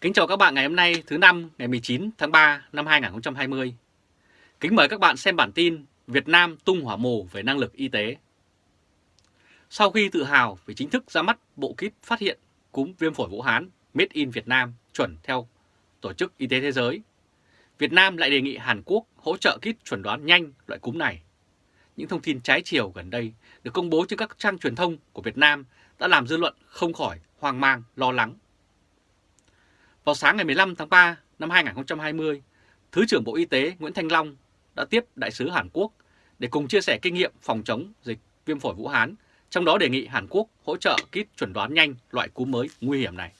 Kính chào các bạn ngày hôm nay thứ năm ngày 19 tháng 3 năm 2020. Kính mời các bạn xem bản tin Việt Nam tung hỏa mù về năng lực y tế. Sau khi tự hào về chính thức ra mắt bộ kit phát hiện cúm viêm phổi Vũ Hán Made in Việt Nam chuẩn theo Tổ chức Y tế Thế giới, Việt Nam lại đề nghị Hàn Quốc hỗ trợ kit chuẩn đoán nhanh loại cúm này. Những thông tin trái chiều gần đây được công bố trên các trang truyền thông của Việt Nam đã làm dư luận không khỏi hoang mang, lo lắng. Vào sáng ngày 15 tháng 3 năm 2020, Thứ trưởng Bộ Y tế Nguyễn Thanh Long đã tiếp Đại sứ Hàn Quốc để cùng chia sẻ kinh nghiệm phòng chống dịch viêm phổi Vũ Hán, trong đó đề nghị Hàn Quốc hỗ trợ kit chuẩn đoán nhanh loại cúm mới nguy hiểm này.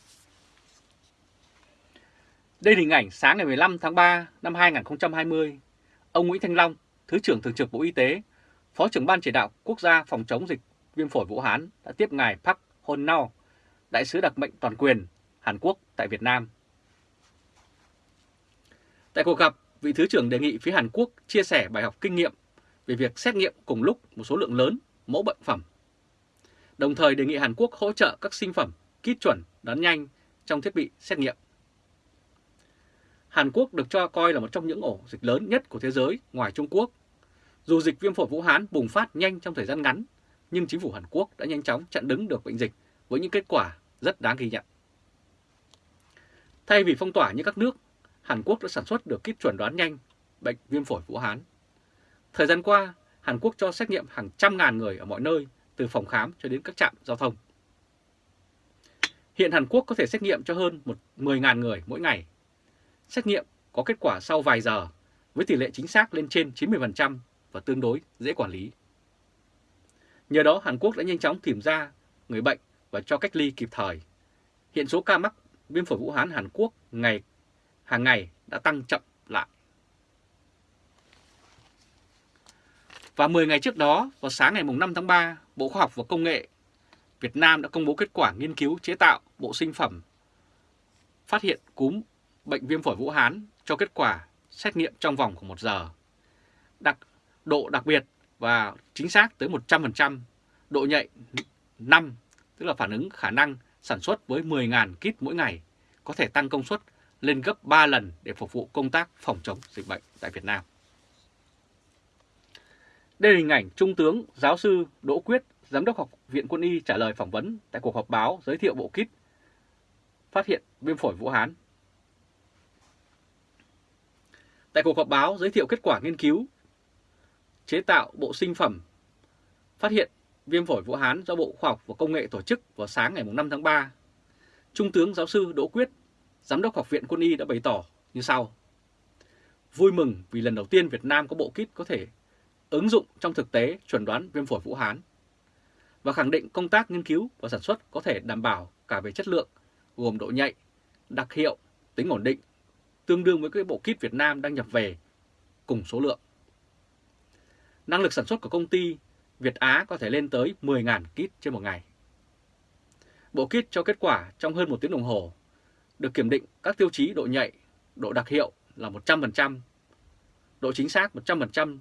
Đây là hình ảnh sáng ngày 15 tháng 3 năm 2020, ông Nguyễn Thanh Long, Thứ trưởng Thường trực Bộ Y tế, Phó trưởng Ban Chỉ đạo Quốc gia phòng chống dịch viêm phổi Vũ Hán đã tiếp ngài Park Hon Nao, Đại sứ đặc mệnh toàn quyền Hàn Quốc tại Việt Nam. Tại cuộc gặp, vị Thứ trưởng đề nghị phía Hàn Quốc chia sẻ bài học kinh nghiệm về việc xét nghiệm cùng lúc một số lượng lớn mẫu bệnh phẩm. Đồng thời đề nghị Hàn Quốc hỗ trợ các sinh phẩm, kit chuẩn, đoán nhanh trong thiết bị xét nghiệm. Hàn Quốc được cho coi là một trong những ổ dịch lớn nhất của thế giới ngoài Trung Quốc. Dù dịch viêm phổi Vũ Hán bùng phát nhanh trong thời gian ngắn, nhưng chính phủ Hàn Quốc đã nhanh chóng chặn đứng được bệnh dịch với những kết quả rất đáng ghi nhận. Thay vì phong tỏa như các nước, Hàn Quốc đã sản xuất được kit chuẩn đoán nhanh bệnh viêm phổi Vũ Hán. Thời gian qua, Hàn Quốc cho xét nghiệm hàng trăm ngàn người ở mọi nơi, từ phòng khám cho đến các trạm giao thông. Hiện Hàn Quốc có thể xét nghiệm cho hơn 10.000 người mỗi ngày. Xét nghiệm có kết quả sau vài giờ với tỷ lệ chính xác lên trên 90% và tương đối dễ quản lý. Nhờ đó Hàn Quốc đã nhanh chóng tìm ra người bệnh và cho cách ly kịp thời. Hiện số ca mắc viêm phổi Vũ Hán Hàn Quốc ngày hàng ngày đã tăng chậm lại. Và 10 ngày trước đó, vào sáng ngày 5 tháng 3, Bộ Khoa học và Công nghệ Việt Nam đã công bố kết quả nghiên cứu chế tạo bộ sinh phẩm phát hiện cúm bệnh viêm phổi Vũ Hán cho kết quả xét nghiệm trong vòng của 1 giờ. Đặc, độ đặc biệt và chính xác tới 100%, độ nhạy 5, tức là phản ứng khả năng sản xuất với 10.000 kit mỗi ngày, có thể tăng công suất lên gấp 3 lần để phục vụ công tác phòng chống dịch bệnh tại Việt Nam. Đây là hình ảnh Trung tướng Giáo sư Đỗ Quyết, Giám đốc Học viện Quân y trả lời phỏng vấn tại cuộc họp báo giới thiệu bộ kit phát hiện viêm phổi Vũ Hán. Tại cuộc họp báo giới thiệu kết quả nghiên cứu chế tạo bộ sinh phẩm phát hiện viêm phổi Vũ Hán do Bộ Khoa học và Công nghệ tổ chức vào sáng ngày 5 tháng 3, Trung tướng giáo sư Đỗ Quyết, Giám đốc Học viện Quân y đã bày tỏ như sau. Vui mừng vì lần đầu tiên Việt Nam có bộ kit có thể ứng dụng trong thực tế chuẩn đoán viêm phổi Vũ Hán và khẳng định công tác nghiên cứu và sản xuất có thể đảm bảo cả về chất lượng, gồm độ nhạy, đặc hiệu, tính ổn định, tương đương với các bộ kit Việt Nam đang nhập về cùng số lượng. Năng lực sản xuất của công ty Việt Á có thể lên tới 10.000 kit trên một ngày. Bộ kit cho kết quả trong hơn một tiếng đồng hồ, được kiểm định các tiêu chí độ nhạy, độ đặc hiệu là 100%, độ chính xác 100%,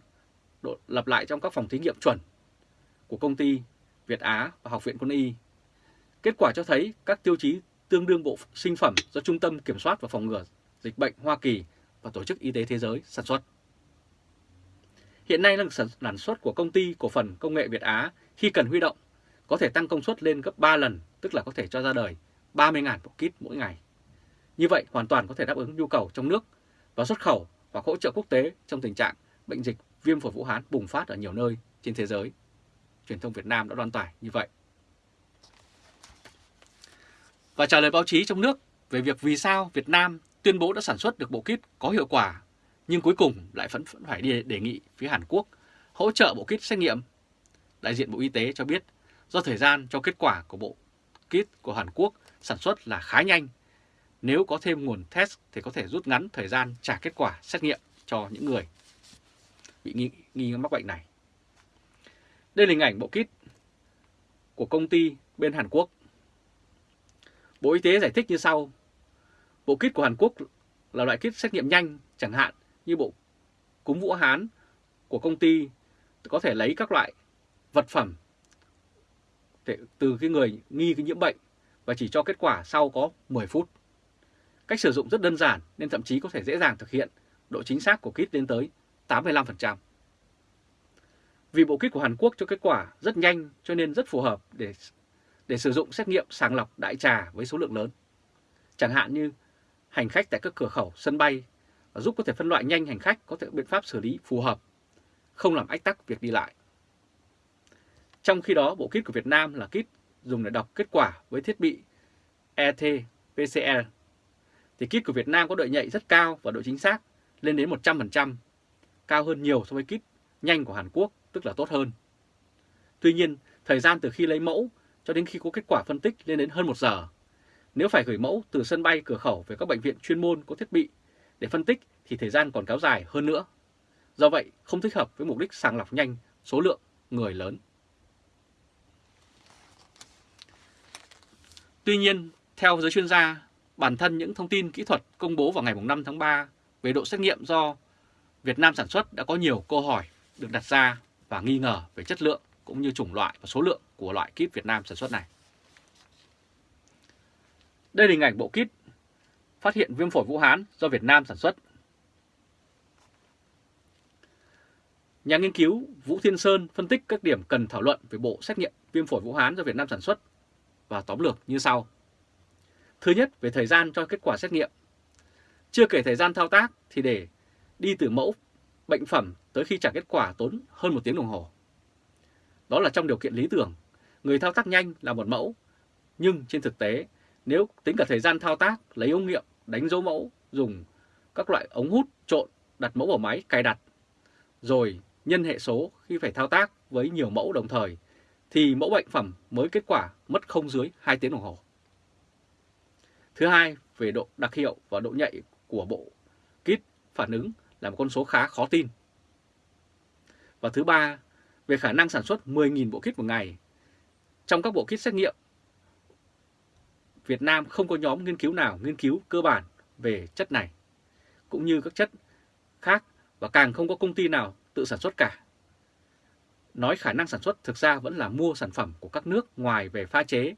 độ lặp lại trong các phòng thí nghiệm chuẩn của công ty Việt Á và Học viện Quân y. Kết quả cho thấy các tiêu chí tương đương bộ sinh phẩm do Trung tâm Kiểm soát và Phòng ngừa Dịch bệnh Hoa Kỳ và Tổ chức Y tế Thế giới sản xuất. Hiện nay năng sản xuất của công ty cổ phần công nghệ Việt Á khi cần huy động có thể tăng công suất lên gấp 3 lần, tức là có thể cho ra đời 30.000 bộ kit mỗi ngày. Như vậy, hoàn toàn có thể đáp ứng nhu cầu trong nước và xuất khẩu và hỗ trợ quốc tế trong tình trạng bệnh dịch viêm phổi Vũ Hán bùng phát ở nhiều nơi trên thế giới. Truyền thông Việt Nam đã đoan tải như vậy. Và trả lời báo chí trong nước về việc vì sao Việt Nam tuyên bố đã sản xuất được bộ kit có hiệu quả, nhưng cuối cùng lại vẫn phải đi đề nghị phía Hàn Quốc hỗ trợ bộ kit xét nghiệm. Đại diện Bộ Y tế cho biết, do thời gian cho kết quả của bộ kit của Hàn Quốc sản xuất là khá nhanh. Nếu có thêm nguồn test thì có thể rút ngắn thời gian trả kết quả xét nghiệm cho những người bị nghi, nghi mắc bệnh này. Đây là hình ảnh bộ kit của công ty bên Hàn Quốc. Bộ Y tế giải thích như sau. Bộ kit của Hàn Quốc là loại kit xét nghiệm nhanh, chẳng hạn như bộ cúm Vũ Hán của công ty có thể lấy các loại vật phẩm từ cái người nghi cái nhiễm bệnh và chỉ cho kết quả sau có 10 phút. Cách sử dụng rất đơn giản nên thậm chí có thể dễ dàng thực hiện, độ chính xác của kit lên tới 85%. Vì bộ kit của Hàn Quốc cho kết quả rất nhanh cho nên rất phù hợp để để sử dụng xét nghiệm sàng lọc đại trà với số lượng lớn. Chẳng hạn như hành khách tại các cửa khẩu, sân bay và giúp có thể phân loại nhanh hành khách có thể biện pháp xử lý phù hợp, không làm ách tắc việc đi lại. Trong khi đó, bộ kit của Việt Nam là kit dùng để đọc kết quả với thiết bị ET-PCR. Thì kit của Việt Nam có độ nhạy rất cao và độ chính xác lên đến 100%, cao hơn nhiều so với kit nhanh của Hàn Quốc, tức là tốt hơn. Tuy nhiên, thời gian từ khi lấy mẫu cho đến khi có kết quả phân tích lên đến hơn 1 giờ. Nếu phải gửi mẫu từ sân bay cửa khẩu về các bệnh viện chuyên môn có thiết bị để phân tích thì thời gian còn kéo dài hơn nữa. Do vậy, không thích hợp với mục đích sàng lọc nhanh số lượng người lớn. Tuy nhiên, theo giới chuyên gia, bản thân những thông tin kỹ thuật công bố vào ngày 5 tháng 3 về độ xét nghiệm do Việt Nam sản xuất đã có nhiều câu hỏi được đặt ra và nghi ngờ về chất lượng cũng như chủng loại và số lượng của loại kit Việt Nam sản xuất này. Đây là hình ảnh bộ kit phát hiện viêm phổi Vũ Hán do Việt Nam sản xuất. Nhà nghiên cứu Vũ Thiên Sơn phân tích các điểm cần thảo luận về bộ xét nghiệm viêm phổi Vũ Hán do Việt Nam sản xuất và tóm lược như sau. Thứ nhất, về thời gian cho kết quả xét nghiệm. Chưa kể thời gian thao tác thì để đi từ mẫu bệnh phẩm tới khi trả kết quả tốn hơn một tiếng đồng hồ. Đó là trong điều kiện lý tưởng, người thao tác nhanh là một mẫu, nhưng trên thực tế, nếu tính cả thời gian thao tác, lấy ống nghiệm, đánh dấu mẫu, dùng các loại ống hút trộn, đặt mẫu vào máy, cài đặt, rồi nhân hệ số khi phải thao tác với nhiều mẫu đồng thời, thì mẫu bệnh phẩm mới kết quả mất không dưới 2 tiếng đồng hồ. Thứ hai, về độ đặc hiệu và độ nhạy của bộ kit phản ứng là một con số khá khó tin. Và thứ ba, về khả năng sản xuất 10.000 bộ kit một ngày. Trong các bộ kit xét nghiệm, Việt Nam không có nhóm nghiên cứu nào nghiên cứu cơ bản về chất này, cũng như các chất khác và càng không có công ty nào tự sản xuất cả. Nói khả năng sản xuất thực ra vẫn là mua sản phẩm của các nước ngoài về pha chế,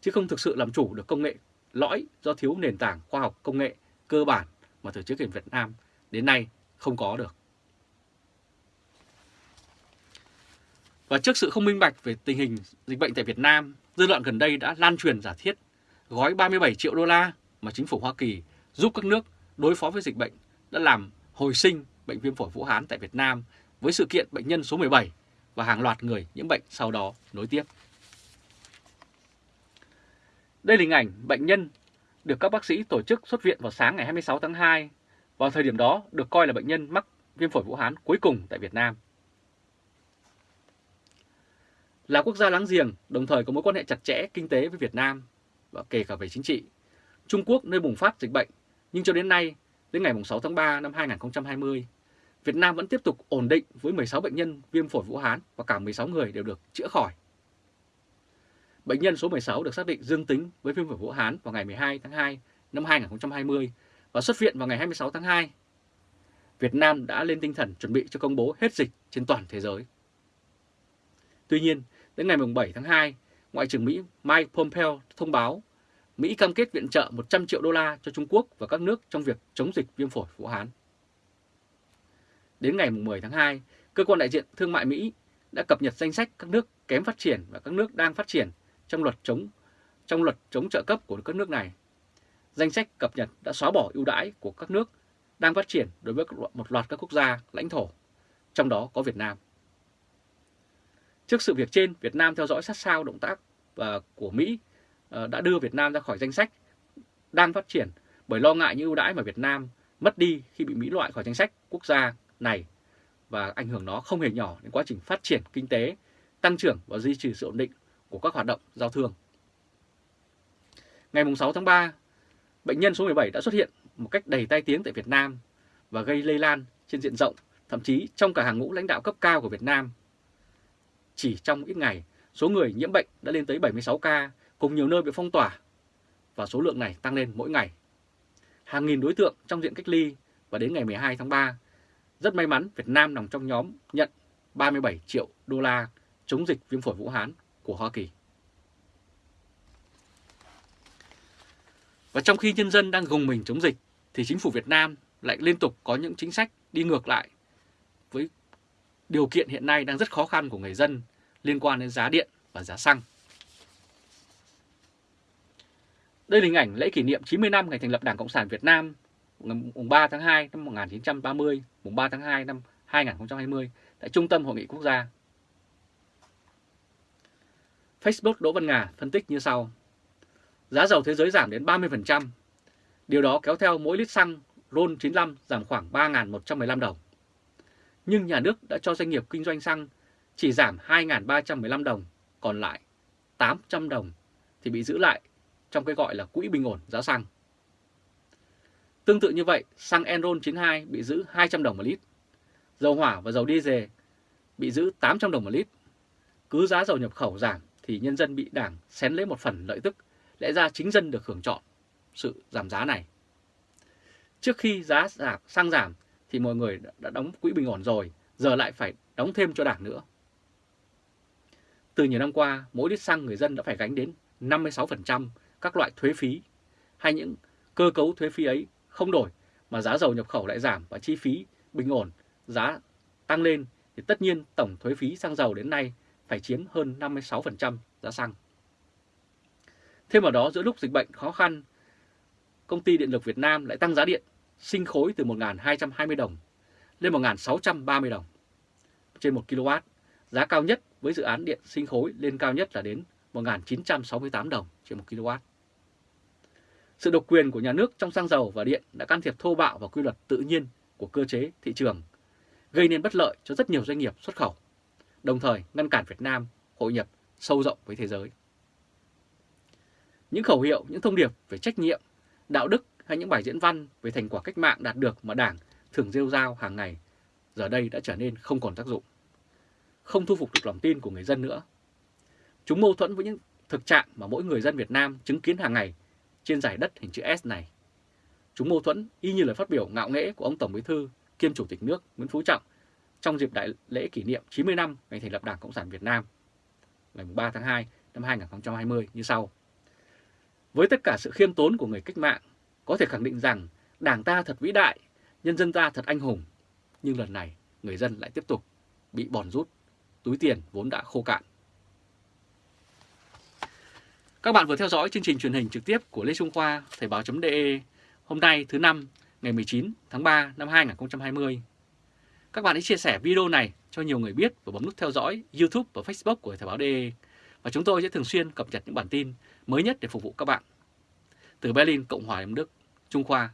chứ không thực sự làm chủ được công nghệ lõi do thiếu nền tảng khoa học công nghệ cơ bản mà từ trước đến Việt Nam đến nay không có được. Và trước sự không minh bạch về tình hình dịch bệnh tại Việt Nam, dư luận gần đây đã lan truyền giả thiết gói 37 triệu đô la mà chính phủ Hoa Kỳ giúp các nước đối phó với dịch bệnh đã làm hồi sinh bệnh viêm phổi Vũ Hán tại Việt Nam với sự kiện bệnh nhân số 17 và hàng loạt người nhiễm bệnh sau đó nối tiếp. Đây là hình ảnh bệnh nhân được các bác sĩ tổ chức xuất viện vào sáng ngày 26 tháng 2. Vào thời điểm đó được coi là bệnh nhân mắc viêm phổi Vũ Hán cuối cùng tại Việt Nam. Là quốc gia láng giềng, đồng thời có mối quan hệ chặt chẽ kinh tế với Việt Nam và kể cả về chính trị. Trung Quốc nơi bùng phát dịch bệnh, nhưng cho đến nay, đến ngày 6 tháng 3 năm 2020, Việt Nam vẫn tiếp tục ổn định với 16 bệnh nhân viêm phổi Vũ Hán và cả 16 người đều được chữa khỏi. Bệnh nhân số 16 được xác định dương tính với viêm phổi Vũ Hán vào ngày 12 tháng 2 năm 2020 và xuất viện vào ngày 26 tháng 2. Việt Nam đã lên tinh thần chuẩn bị cho công bố hết dịch trên toàn thế giới. Tuy nhiên, đến ngày 7 tháng 2, Ngoại trưởng Mỹ Mike Pompeo thông báo Mỹ cam kết viện trợ 100 triệu đô la cho Trung Quốc và các nước trong việc chống dịch viêm phổi Vũ Hán. Đến ngày 10 tháng 2, Cơ quan đại diện thương mại Mỹ đã cập nhật danh sách các nước kém phát triển và các nước đang phát triển trong luật chống trong luật chống trợ cấp của các nước này. Danh sách cập nhật đã xóa bỏ ưu đãi của các nước đang phát triển đối với một loạt các quốc gia lãnh thổ, trong đó có Việt Nam. Trước sự việc trên, Việt Nam theo dõi sát sao động tác và của Mỹ ờ, đã đưa Việt Nam ra khỏi danh sách đang phát triển bởi lo ngại những ưu đãi mà Việt Nam mất đi khi bị Mỹ loại khỏi danh sách quốc gia này và ảnh hưởng nó không hề nhỏ đến quá trình phát triển kinh tế, tăng trưởng và duy trì sự ổn định của các hoạt động giao thương. Ngày 6 tháng 3, bệnh nhân số 17 đã xuất hiện một cách đầy tai tiếng tại Việt Nam và gây lây lan trên diện rộng, thậm chí trong cả hàng ngũ lãnh đạo cấp cao của Việt Nam. Chỉ trong ít ngày, số người nhiễm bệnh đã lên tới 76 ca, cùng nhiều nơi bị phong tỏa, và số lượng này tăng lên mỗi ngày. Hàng nghìn đối tượng trong diện cách ly và đến ngày 12 tháng 3, rất may mắn Việt Nam nằm trong nhóm nhận 37 triệu đô la chống dịch viêm phổi Vũ Hán của Hoa Kỳ. Và trong khi nhân dân đang gồng mình chống dịch thì chính phủ Việt Nam lại liên tục có những chính sách đi ngược lại với điều kiện hiện nay đang rất khó khăn của người dân liên quan đến giá điện và giá xăng. Đây là hình ảnh lễ kỷ niệm 90 năm ngày thành lập Đảng Cộng sản Việt Nam ngày 3 tháng 2 năm 1930, mùng 3 tháng 2 năm 2020 tại Trung tâm Hội nghị Quốc gia. Facebook Đỗ Văn Ngà phân tích như sau. Giá dầu thế giới giảm đến 30%. Điều đó kéo theo mỗi lít xăng RON 95 giảm khoảng 3.115 đồng. Nhưng nhà nước đã cho doanh nghiệp kinh doanh xăng chỉ giảm 2.315 đồng, còn lại 800 đồng thì bị giữ lại trong cái gọi là quỹ bình ổn giá xăng. Tương tự như vậy, xăng Enron 92 bị giữ 200 đồng một lít, dầu hỏa và dầu diesel bị giữ 800 đồng một lít. Cứ giá dầu nhập khẩu giảm thì nhân dân bị đảng xén lấy một phần lợi tức, lẽ ra chính dân được hưởng chọn sự giảm giá này. Trước khi giá giảm, xăng giảm thì mọi người đã đóng quỹ bình ổn rồi, giờ lại phải đóng thêm cho đảng nữa. Từ nhiều năm qua, mỗi lít xăng người dân đã phải gánh đến 56% các loại thuế phí hay những cơ cấu thuế phí ấy không đổi mà giá dầu nhập khẩu lại giảm và chi phí bình ổn giá tăng lên thì tất nhiên tổng thuế phí xăng dầu đến nay phải chiếm hơn 56% giá xăng. Thêm vào đó giữa lúc dịch bệnh khó khăn, công ty điện lực Việt Nam lại tăng giá điện sinh khối từ 1.220 đồng lên 1.630 đồng trên 1 kW. Giá cao nhất với dự án điện sinh khối lên cao nhất là đến 1.968 đồng trên 1 kW. Sự độc quyền của nhà nước trong xăng dầu và điện đã can thiệp thô bạo vào quy luật tự nhiên của cơ chế thị trường, gây nên bất lợi cho rất nhiều doanh nghiệp xuất khẩu, đồng thời ngăn cản Việt Nam hội nhập sâu rộng với thế giới. Những khẩu hiệu, những thông điệp về trách nhiệm, đạo đức hay những bài diễn văn về thành quả cách mạng đạt được mà Đảng thường rêu rao hàng ngày giờ đây đã trở nên không còn tác dụng. Không thu phục được lòng tin của người dân nữa. Chúng mâu thuẫn với những thực trạng mà mỗi người dân Việt Nam chứng kiến hàng ngày trên giải đất hình chữ S này. Chúng mâu thuẫn y như lời phát biểu ngạo nghễ của ông Tổng Bí thư kiêm Chủ tịch nước Nguyễn Phú Trọng trong dịp đại lễ kỷ niệm 90 năm ngày thành lập Đảng Cộng sản Việt Nam ngày 3 tháng 2 năm 2020 như sau. Với tất cả sự khiêm tốn của người cách mạng, có thể khẳng định rằng Đảng ta thật vĩ đại, nhân dân ta thật anh hùng, nhưng lần này người dân lại tiếp tục bị bòn rút, túi tiền vốn đã khô cạn. Các bạn vừa theo dõi chương trình truyền hình trực tiếp của Lê Trung Khoa, Thời báo.de hôm nay thứ năm ngày 19 tháng 3 năm 2020. Các bạn hãy chia sẻ video này cho nhiều người biết và bấm nút theo dõi YouTube và Facebook của Thời báo.de và chúng tôi sẽ thường xuyên cập nhật những bản tin mới nhất để phục vụ các bạn. Từ Berlin, Cộng hòa Liên Đức, Trung Khoa